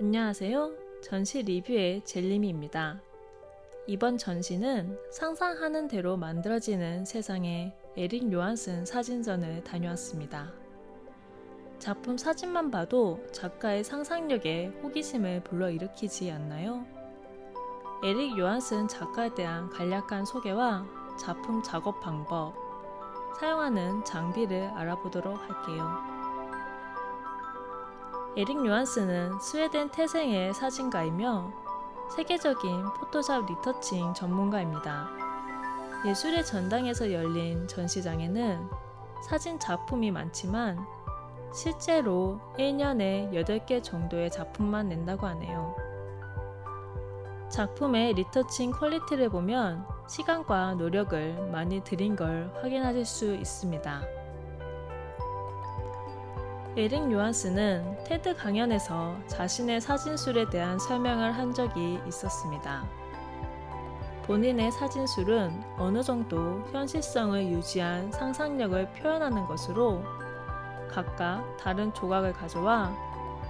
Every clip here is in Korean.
안녕하세요. 전시 리뷰의 젤리미입니다. 이번 전시는 상상하는 대로 만들어지는 세상의 에릭 요한슨 사진전을 다녀왔습니다. 작품 사진만 봐도 작가의 상상력에 호기심을 불러일으키지 않나요? 에릭 요한슨 작가에 대한 간략한 소개와 작품 작업 방법, 사용하는 장비를 알아보도록 할게요. 에릭 요한스는 스웨덴 태생의 사진가이며 세계적인 Photoshop retouching 전문가입니다. 예술의 전당에서 열린 전시장에는 사진 작품이 많지만 실제로 1년에 8개 정도의 작품만 낸다고 하네요. 작품의 retouching quality를 보면 시간과 노력을 많이 들인 걸 확인하실 수 있습니다. 에릭 요한스는 테드 강연에서 자신의 사진술에 대한 설명을 한 적이 있었습니다. 본인의 사진술은 어느 정도 현실성을 유지한 상상력을 표현하는 것으로 각각 다른 조각을 가져와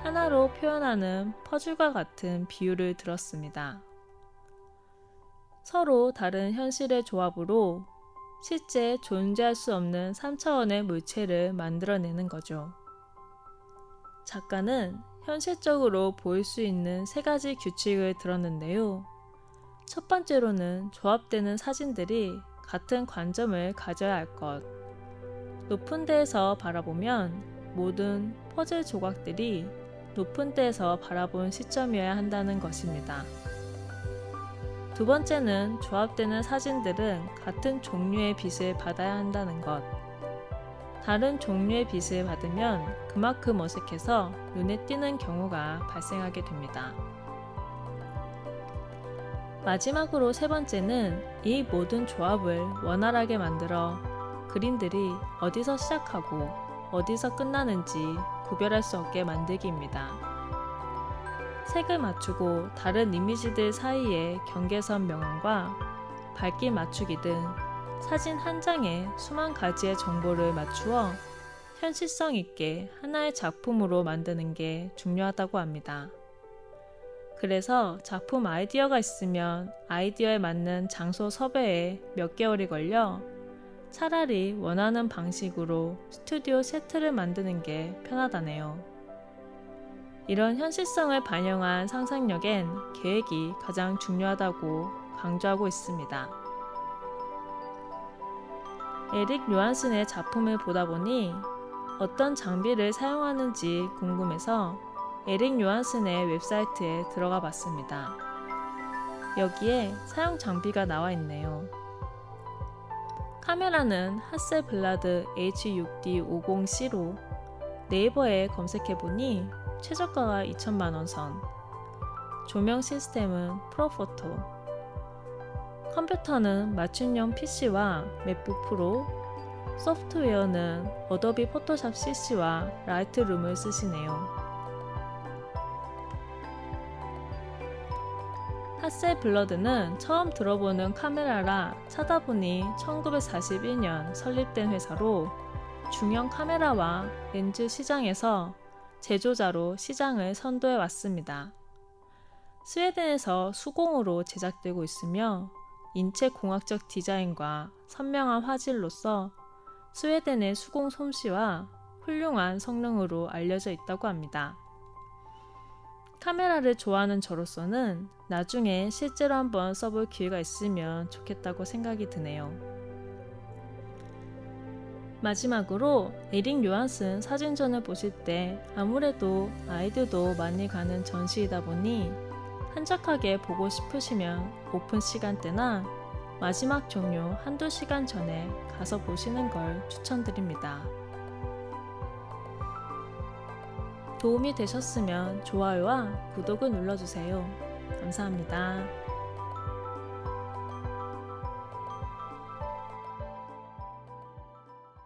하나로 표현하는 퍼즐과 같은 비유를 들었습니다. 서로 다른 현실의 조합으로 실제 존재할 수 없는 3차원의 물체를 만들어내는 거죠. 작가는 현실적으로 보일 수 있는 세 가지 규칙을 들었는데요. 첫 번째로는 조합되는 사진들이 같은 관점을 가져야 할 것. 높은 데에서 바라보면 모든 퍼즐 조각들이 높은 데에서 바라본 시점이어야 한다는 것입니다. 두 번째는 조합되는 사진들은 같은 종류의 빛을 받아야 한다는 것. 다른 종류의 빛을 받으면 그만큼 어색해서 눈에 띄는 경우가 발생하게 됩니다. 마지막으로 세 번째는 이 모든 조합을 원활하게 만들어 그림들이 어디서 시작하고 어디서 끝나는지 구별할 수 없게 만들기입니다. 색을 맞추고 다른 이미지들 사이의 경계선 명암과 밝기 맞추기 등 사진 한 장에 수만 가지의 정보를 맞추어 현실성 있게 하나의 작품으로 만드는 게 중요하다고 합니다. 그래서 작품 아이디어가 있으면 아이디어에 맞는 장소 섭외에 몇 개월이 걸려 차라리 원하는 방식으로 스튜디오 세트를 만드는 게 편하다네요. 이런 현실성을 반영한 상상력엔 계획이 가장 중요하다고 강조하고 있습니다. 에릭 요한슨의 작품을 보다 보니 어떤 장비를 사용하는지 궁금해서 에릭 요한슨의 웹사이트에 들어가 봤습니다. 여기에 사용 장비가 나와 있네요. 카메라는 하셀블라드 H6D50C로 네이버에 검색해보니 최저가가 2천만원 선. 조명 시스템은 Profoto. 컴퓨터는 맞춤형 PC와 MacBook Pro, 소프트웨어는 어도비 포토샵 CC와 라이트룸을 쓰시네요. Hasselblad는 처음 들어보는 카메라라 찾아보니 1941년 설립된 회사로 중형 카메라와 렌즈 시장에서 제조자로 시장을 선도해 왔습니다. 스웨덴에서 수공으로 제작되고 있으며 인체 공학적 디자인과 선명한 화질로서 스웨덴의 수공 솜씨와 훌륭한 성능으로 알려져 있다고 합니다. 카메라를 좋아하는 저로서는 나중에 실제로 한번 써볼 기회가 있으면 좋겠다고 생각이 드네요. 마지막으로 에릭 요한슨 사진전을 보실 때 아무래도 아이들도 많이 가는 전시이다 보니 한적하게 보고 싶으시면 오픈 시간대나 마지막 종료 한두 시간 전에 가서 보시는 걸 추천드립니다. 도움이 되셨으면 좋아요와 구독을 눌러주세요. 감사합니다.